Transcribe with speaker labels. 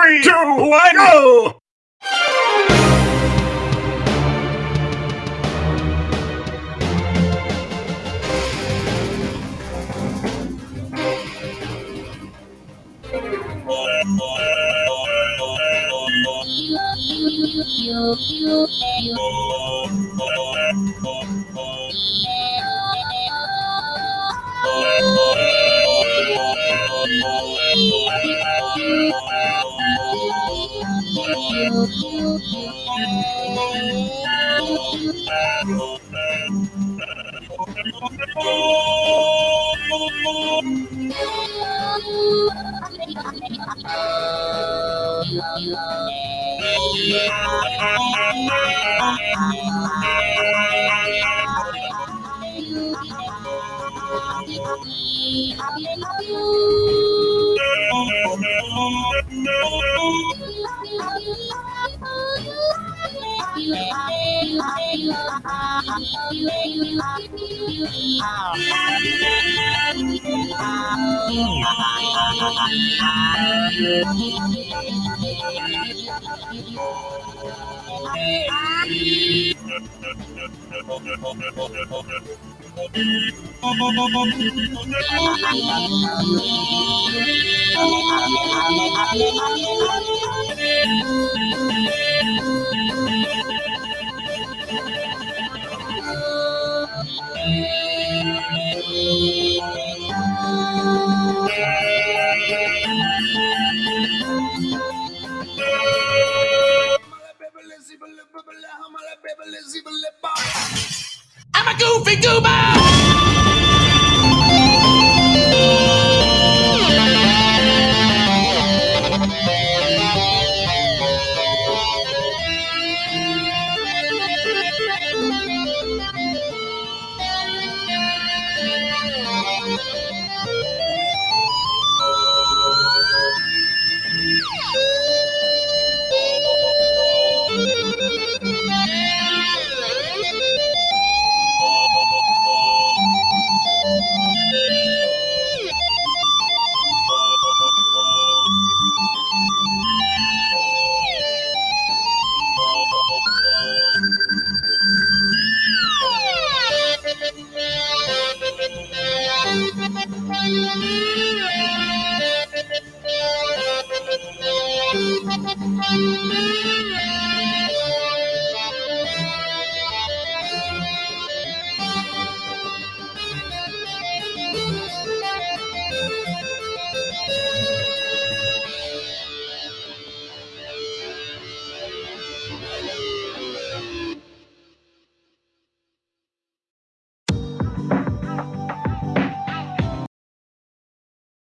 Speaker 1: Three, two, one, go! Happy, happy, happy.
Speaker 2: Oh, I'm a goofy goober! Thank you.